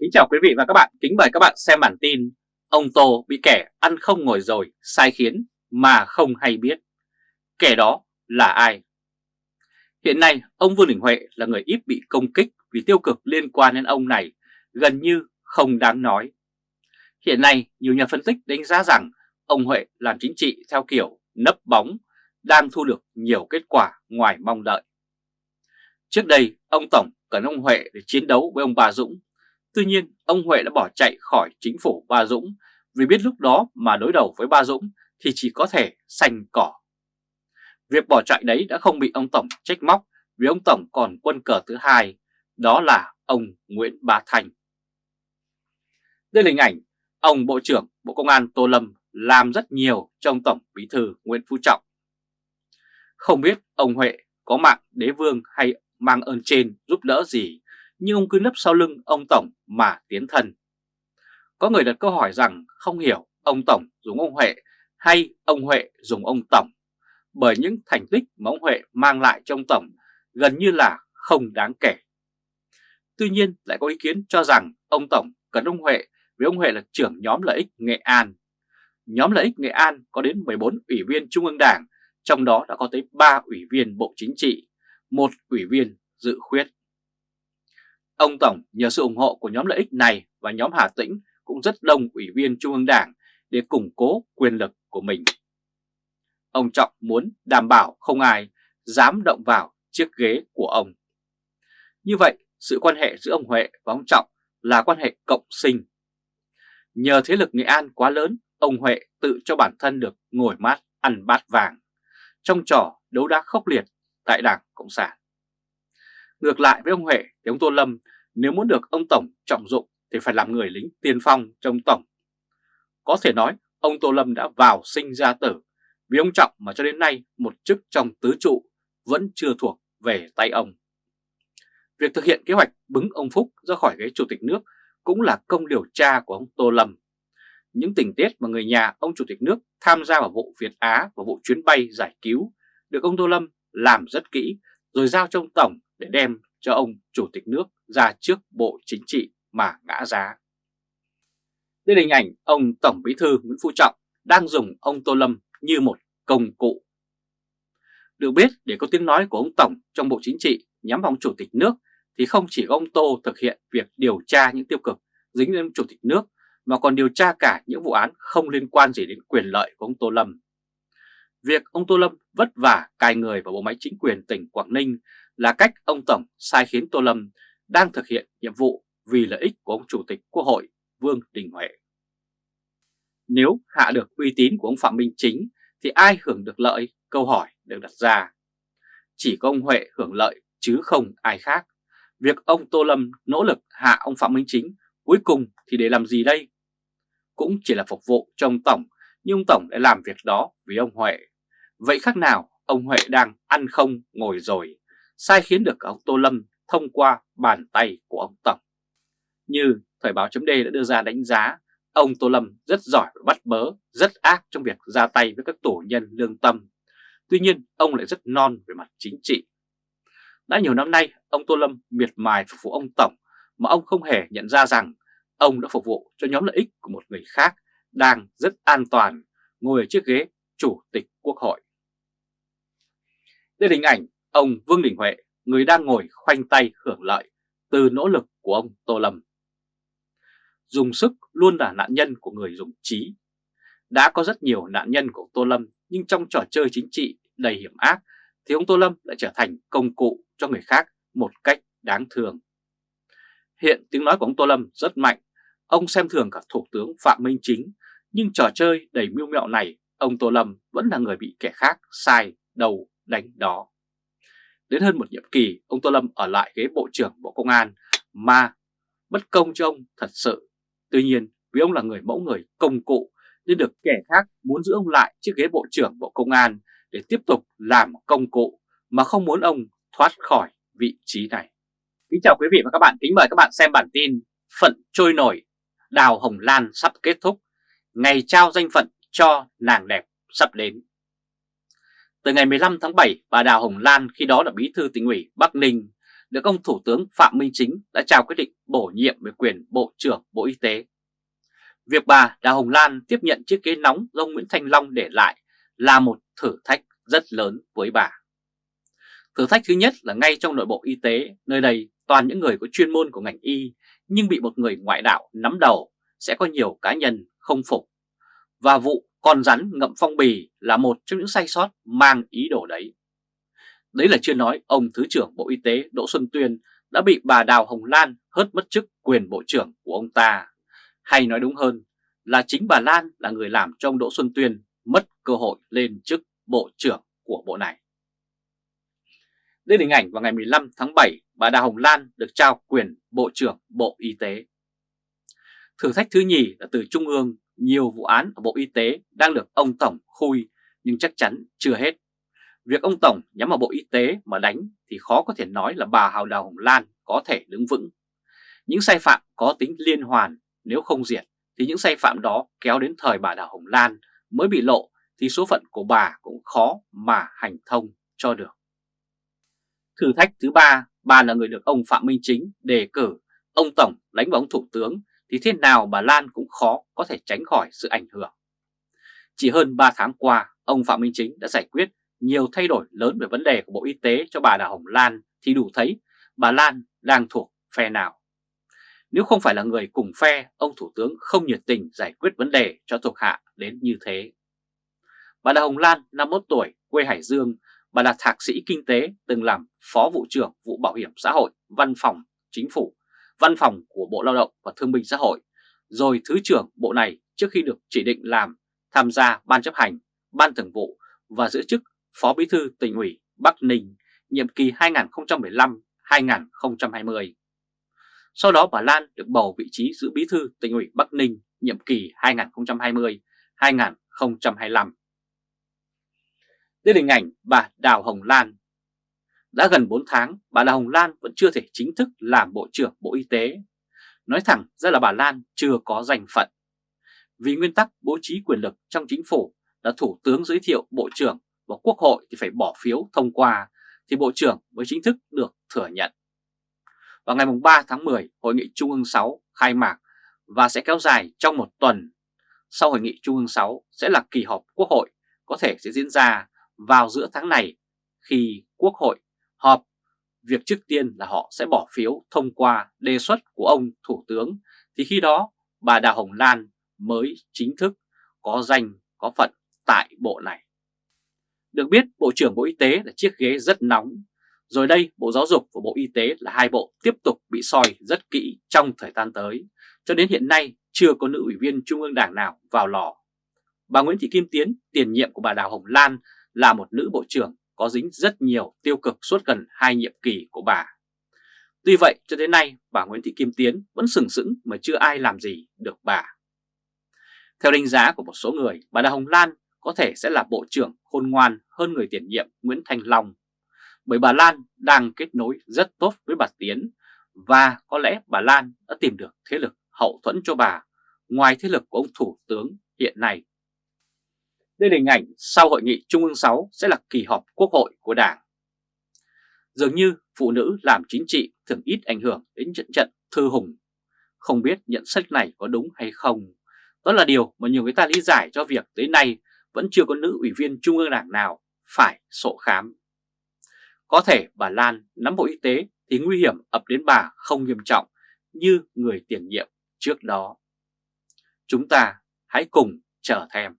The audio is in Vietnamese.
Kính chào quý vị và các bạn, kính mời các bạn xem bản tin Ông Tô bị kẻ ăn không ngồi rồi, sai khiến mà không hay biết Kẻ đó là ai? Hiện nay, ông Vương Đình Huệ là người ít bị công kích vì tiêu cực liên quan đến ông này, gần như không đáng nói. Hiện nay, nhiều nhà phân tích đánh giá rằng ông Huệ làm chính trị theo kiểu nấp bóng, đang thu được nhiều kết quả ngoài mong đợi. Trước đây, ông Tổng cần ông Huệ để chiến đấu với ông Bà Dũng. Tuy nhiên, ông Huệ đã bỏ chạy khỏi chính phủ Ba Dũng vì biết lúc đó mà đối đầu với Ba Dũng thì chỉ có thể xanh cỏ. Việc bỏ chạy đấy đã không bị ông Tổng trách móc vì ông Tổng còn quân cờ thứ hai, đó là ông Nguyễn Bá Thành. Đây là hình ảnh ông Bộ trưởng Bộ Công an Tô Lâm làm rất nhiều trong Tổng Bí thư Nguyễn Phú Trọng. Không biết ông Huệ có mạng đế vương hay mang ơn trên giúp đỡ gì, nhưng ông cứ nấp sau lưng ông Tổng mà tiến thân. Có người đặt câu hỏi rằng không hiểu ông Tổng dùng ông Huệ hay ông Huệ dùng ông Tổng, bởi những thành tích mà ông Huệ mang lại trong Tổng gần như là không đáng kể. Tuy nhiên lại có ý kiến cho rằng ông Tổng cần ông Huệ vì ông Huệ là trưởng nhóm lợi ích Nghệ An. Nhóm lợi ích Nghệ An có đến 14 ủy viên Trung ương Đảng, trong đó đã có tới 3 ủy viên Bộ Chính trị, một ủy viên dự khuyết. Ông Tổng nhờ sự ủng hộ của nhóm lợi ích này và nhóm Hà Tĩnh cũng rất đông ủy viên Trung ương Đảng để củng cố quyền lực của mình. Ông Trọng muốn đảm bảo không ai dám động vào chiếc ghế của ông. Như vậy, sự quan hệ giữa ông Huệ và ông Trọng là quan hệ cộng sinh. Nhờ thế lực Nghệ An quá lớn, ông Huệ tự cho bản thân được ngồi mát ăn bát vàng trong trò đấu đá khốc liệt tại Đảng Cộng sản. Ngược lại với ông Huệ thì ông Tô Lâm, nếu muốn được ông Tổng trọng dụng thì phải làm người lính tiên phong trong Tổng. Có thể nói, ông Tô Lâm đã vào sinh ra tử, vì ông Trọng mà cho đến nay một chức trong tứ trụ vẫn chưa thuộc về tay ông. Việc thực hiện kế hoạch bứng ông Phúc ra khỏi ghế chủ tịch nước cũng là công điều tra của ông Tô Lâm. Những tình tiết mà người nhà ông chủ tịch nước tham gia vào vụ Việt Á và vụ chuyến bay giải cứu được ông Tô Lâm làm rất kỹ, rồi giao cho ông Tổng để đem cho ông chủ tịch nước ra trước Bộ Chính trị mà ngã giá. Đây là hình ảnh ông Tổng Bí thư Nguyễn Phú Trọng đang dùng ông Tô Lâm như một công cụ. Được biết, để có tiếng nói của ông Tổng trong Bộ Chính trị nhắm vào ông Chủ tịch nước, thì không chỉ ông Tô thực hiện việc điều tra những tiêu cực dính đến Chủ tịch nước, mà còn điều tra cả những vụ án không liên quan gì đến quyền lợi của ông Tô Lâm. Việc ông Tô Lâm vất vả cài người vào bộ máy chính quyền tỉnh Quảng Ninh là cách ông Tổng sai khiến Tô Lâm đang thực hiện nhiệm vụ vì lợi ích của ông Chủ tịch Quốc hội Vương Đình Huệ. Nếu hạ được uy tín của ông Phạm Minh Chính thì ai hưởng được lợi? Câu hỏi được đặt ra. Chỉ có ông Huệ hưởng lợi chứ không ai khác. Việc ông Tô Lâm nỗ lực hạ ông Phạm Minh Chính cuối cùng thì để làm gì đây? Cũng chỉ là phục vụ cho ông Tổng, nhưng ông Tổng đã làm việc đó vì ông Huệ. Vậy khác nào ông Huệ đang ăn không ngồi rồi, sai khiến được ông Tô Lâm thông qua bàn tay của ông Tổng. Như Thời báo chấm đã đưa ra đánh giá, ông Tô Lâm rất giỏi và bắt bớ, rất ác trong việc ra tay với các tổ nhân lương tâm. Tuy nhiên, ông lại rất non về mặt chính trị. Đã nhiều năm nay, ông Tô Lâm miệt mài phục vụ ông Tổng mà ông không hề nhận ra rằng ông đã phục vụ cho nhóm lợi ích của một người khác đang rất an toàn ngồi ở chiếc ghế Chủ tịch Quốc hội. Đây là hình ảnh ông Vương Đình Huệ, người đang ngồi khoanh tay hưởng lợi từ nỗ lực của ông Tô Lâm. Dùng sức luôn là nạn nhân của người dùng trí. Đã có rất nhiều nạn nhân của Tô Lâm nhưng trong trò chơi chính trị đầy hiểm ác thì ông Tô Lâm lại trở thành công cụ cho người khác một cách đáng thương. Hiện tiếng nói của ông Tô Lâm rất mạnh, ông xem thường cả Thủ tướng Phạm Minh Chính, nhưng trò chơi đầy mưu mẹo này, ông Tô Lâm vẫn là người bị kẻ khác sai đầu đánh đó. Đến hơn một nhiệm kỳ, ông Tô Lâm ở lại ghế Bộ trưởng Bộ Công an mà bất công cho ông thật sự. Tuy nhiên, vì ông là người mẫu người công cụ nên được kẻ khác muốn giữ ông lại chiếc ghế Bộ trưởng Bộ Công an để tiếp tục làm công cụ mà không muốn ông thoát khỏi vị trí này. Kính chào quý vị và các bạn, kính mời các bạn xem bản tin Phận trôi nổi, Đào Hồng Lan sắp kết thúc, ngày trao danh phận cho nàng đẹp sắp đến. Từ ngày 15 tháng 7, bà Đào Hồng Lan khi đó là bí thư tỉnh ủy Bắc Ninh được ông Thủ tướng Phạm Minh Chính đã trao quyết định bổ nhiệm về quyền Bộ trưởng Bộ Y tế. Việc bà Đào Hồng Lan tiếp nhận chiếc ghế nóng do Nguyễn Thanh Long để lại là một thử thách rất lớn với bà. Thử thách thứ nhất là ngay trong nội bộ y tế, nơi đây toàn những người có chuyên môn của ngành y nhưng bị một người ngoại đạo nắm đầu sẽ có nhiều cá nhân không phục. Và vụ con rắn ngậm phong bì là một trong những sai sót mang ý đồ đấy. Đấy là chưa nói ông Thứ trưởng Bộ Y tế Đỗ Xuân Tuyên đã bị bà Đào Hồng Lan hớt mất chức quyền Bộ trưởng của ông ta. Hay nói đúng hơn là chính bà Lan là người làm cho ông Đỗ Xuân Tuyên mất cơ hội lên chức Bộ trưởng của bộ này. Đây là hình ảnh vào ngày 15 tháng 7, bà Đào Hồng Lan được trao quyền Bộ trưởng Bộ Y tế. Thử thách thứ nhì là từ Trung ương, nhiều vụ án ở Bộ Y tế đang được ông Tổng khui nhưng chắc chắn chưa hết. Việc ông Tổng nhắm vào Bộ Y tế mà đánh thì khó có thể nói là bà Hào Đào Hồng Lan có thể đứng vững. Những sai phạm có tính liên hoàn, nếu không diệt thì những sai phạm đó kéo đến thời bà Đào Hồng Lan mới bị lộ thì số phận của bà cũng khó mà hành thông cho được. Thử thách thứ ba, bà là người được ông Phạm Minh Chính đề cử, ông Tổng đánh vào ông Thủ tướng thì thế nào bà Lan cũng khó có thể tránh khỏi sự ảnh hưởng. Chỉ hơn 3 tháng qua, ông Phạm Minh Chính đã giải quyết nhiều thay đổi lớn về vấn đề của Bộ Y tế cho bà Đào Hồng Lan thì đủ thấy bà Lan đang thuộc phe nào. Nếu không phải là người cùng phe, ông Thủ tướng không nhiệt tình giải quyết vấn đề cho thuộc hạ đến như thế. Bà Đào Hồng Lan, 51 tuổi, quê Hải Dương, bà là thạc sĩ kinh tế, từng làm phó vụ trưởng vụ bảo hiểm xã hội, văn phòng, chính phủ, văn phòng của Bộ Lao động và Thương binh Xã hội, rồi Thứ trưởng Bộ này trước khi được chỉ định làm tham gia Ban chấp hành, Ban thường vụ và giữ chức Phó Bí thư tỉnh ủy Bắc Ninh nhiệm kỳ 2015-2020. Sau đó bà Lan được bầu vị trí giữ Bí thư tỉnh ủy Bắc Ninh nhiệm kỳ 2020-2025. Đây là hình ảnh bà Đào Hồng Lan. Đã gần 4 tháng, bà Đào Hồng Lan vẫn chưa thể chính thức làm Bộ trưởng Bộ Y tế. Nói thẳng ra là bà Lan chưa có danh phận. Vì nguyên tắc bố trí quyền lực trong chính phủ là Thủ tướng giới thiệu Bộ trưởng và Quốc hội thì phải bỏ phiếu thông qua thì Bộ trưởng mới chính thức được thừa nhận. Vào ngày 3 tháng 10, Hội nghị Trung ương 6 khai mạc và sẽ kéo dài trong một tuần. Sau Hội nghị Trung ương 6 sẽ là kỳ họp Quốc hội có thể sẽ diễn ra vào giữa tháng này khi Quốc hội họp. Việc trước tiên là họ sẽ bỏ phiếu thông qua đề xuất của ông Thủ tướng thì khi đó bà Đào Hồng Lan mới chính thức có danh có phận tại bộ này. Được biết Bộ trưởng Bộ Y tế là chiếc ghế rất nóng. Rồi đây Bộ Giáo dục và Bộ Y tế là hai bộ tiếp tục bị soi rất kỹ trong thời gian tới. Cho đến hiện nay chưa có nữ ủy viên Trung ương Đảng nào vào lò. Bà Nguyễn Thị Kim Tiến, tiền nhiệm của bà Đào Hồng Lan là một nữ bộ trưởng có dính rất nhiều tiêu cực suốt gần hai nhiệm kỳ của bà. Tuy vậy cho đến nay bà Nguyễn Thị Kim Tiến vẫn sừng sững mà chưa ai làm gì được bà. Theo đánh giá của một số người, bà Đào Hồng Lan có thể sẽ là bộ trưởng khôn ngoan hơn người tiền nhiệm Nguyễn Thanh Long. Bởi bà Lan đang kết nối rất tốt với bà Tiến và có lẽ bà Lan đã tìm được thế lực hậu thuẫn cho bà ngoài thế lực của ông Thủ tướng hiện nay. Đây là hình ảnh sau hội nghị Trung ương 6 sẽ là kỳ họp quốc hội của Đảng. Dường như phụ nữ làm chính trị thường ít ảnh hưởng đến trận trận thư hùng. Không biết nhận xét này có đúng hay không. Đó là điều mà nhiều người ta lý giải cho việc tới nay vẫn chưa có nữ ủy viên Trung ương Đảng nào phải sổ khám. Có thể bà Lan nắm Bộ Y tế thì nguy hiểm ập đến bà không nghiêm trọng như người tiền nhiệm trước đó. Chúng ta hãy cùng chờ thêm.